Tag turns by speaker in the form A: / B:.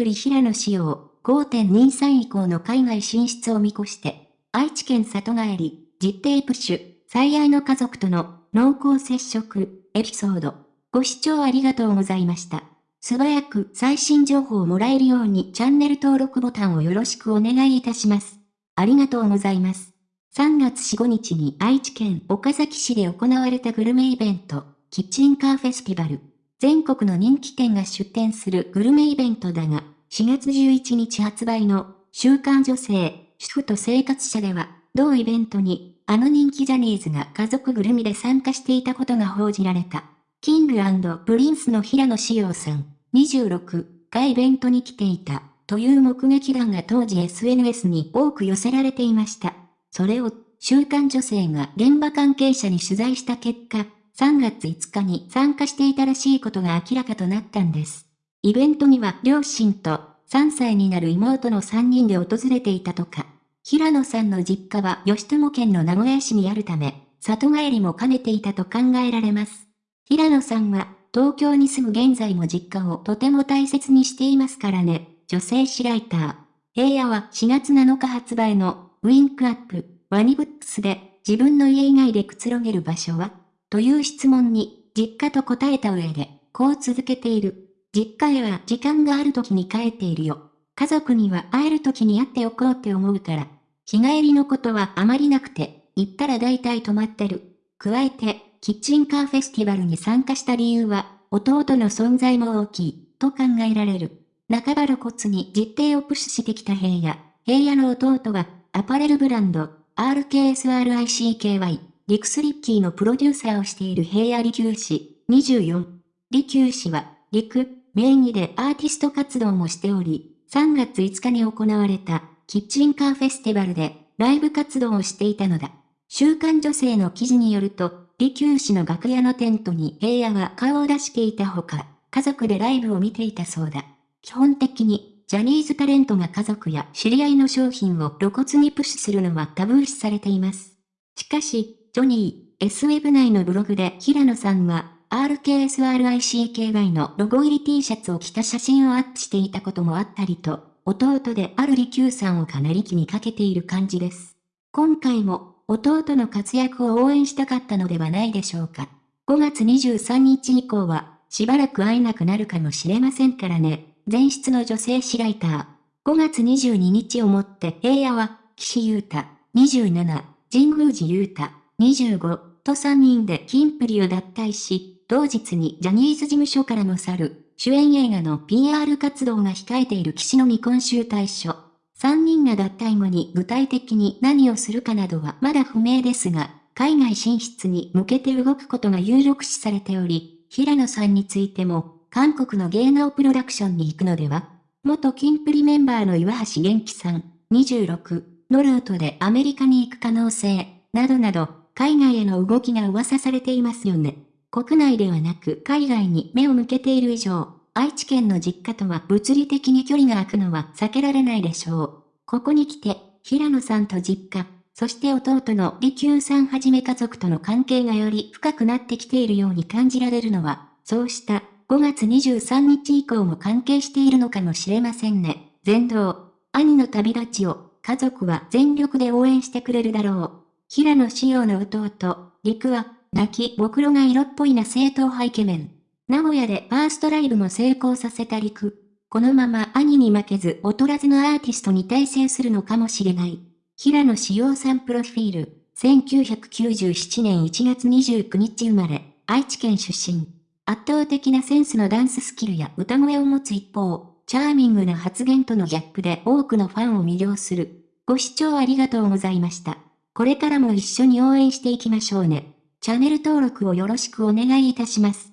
A: プリ平野仕様5.23以降の海外進出を見越して、愛知県里帰り、実定プッシュ、最愛の家族との濃厚接触、エピソード。ご視聴ありがとうございました。素早く最新情報をもらえるようにチャンネル登録ボタンをよろしくお願いいたします。ありがとうございます。3月4、5日に愛知県岡崎市で行われたグルメイベント、キッチンカーフェスティバル。全国の人気店が出店するグルメイベントだが、4月11日発売の週刊女性、主婦と生活社では、同イベントに、あの人気ジャニーズが家族ぐるみで参加していたことが報じられた。キングプリンスの平野紫耀さん、26がイベントに来ていた、という目撃談が当時 SNS に多く寄せられていました。それを、週刊女性が現場関係者に取材した結果、3月5日に参加していたらしいことが明らかとなったんです。イベントには両親と3歳になる妹の3人で訪れていたとか。平野さんの実家は吉友県の名古屋市にあるため、里帰りも兼ねていたと考えられます。平野さんは、東京に住む現在も実家をとても大切にしていますからね。女性誌ライター。平野は4月7日発売のウィンクアップ、ワニブックスで自分の家以外でくつろげる場所は？という質問に、実家と答えた上で、こう続けている。実家へは時間がある時に帰っているよ。家族には会える時に会っておこうって思うから。日帰りのことはあまりなくて、行ったら大体泊まってる。加えて、キッチンカーフェスティバルに参加した理由は、弟の存在も大きい、と考えられる。半ば露骨に実定をプッシュしてきた平野。平野の弟は、アパレルブランド、RKSRICKY、リクスリッキーのプロデューサーをしている平野利休氏、24。利休氏は、陸、名義でアーティスト活動もしており、3月5日に行われたキッチンカーフェスティバルでライブ活動をしていたのだ。週刊女性の記事によると、利休氏の楽屋のテントに平野は顔を出していたほか、家族でライブを見ていたそうだ。基本的に、ジャニーズタレントが家族や知り合いの商品を露骨にプッシュするのはタブー視されています。しかし、ジョニー、S ウェブ内のブログで平野さんは、RKSRICKY のロゴ入り T シャツを着た写真をアップしていたこともあったりと、弟である利休さんをかなり気にかけている感じです。今回も、弟の活躍を応援したかったのではないでしょうか。5月23日以降は、しばらく会えなくなるかもしれませんからね。前室の女性誌ライター。5月22日をもって平野は、岸優太、27、神宮寺優太、25と3人でキンプリを脱退し、同日にジャニーズ事務所からの去る、主演映画の PR 活動が控えている騎士の未婚集大書。3人が脱退後に具体的に何をするかなどはまだ不明ですが、海外進出に向けて動くことが有力視されており、平野さんについても、韓国の芸能プロダクションに行くのでは元キンプリメンバーの岩橋元気さん、26のルートでアメリカに行く可能性、などなど、海外への動きが噂されていますよね。国内ではなく海外に目を向けている以上、愛知県の実家とは物理的に距離が空くのは避けられないでしょう。ここに来て、平野さんと実家、そして弟の利休さんはじめ家族との関係がより深くなってきているように感じられるのは、そうした5月23日以降も関係しているのかもしれませんね。全道、兄の旅立ちを家族は全力で応援してくれるだろう。平野紫耀の弟、陸は、泣きぼくろが色っぽいな正統派イケメン。名古屋でファーストライブも成功させた陸。このまま兄に負けず劣らずのアーティストに大成するのかもしれない。平野紫耀さんプロフィール。1997年1月29日生まれ、愛知県出身。圧倒的なセンスのダンススキルや歌声を持つ一方、チャーミングな発言とのギャップで多くのファンを魅了する。ご視聴ありがとうございました。これからも一緒に応援していきましょうね。チャンネル登録をよろしくお願いいたします。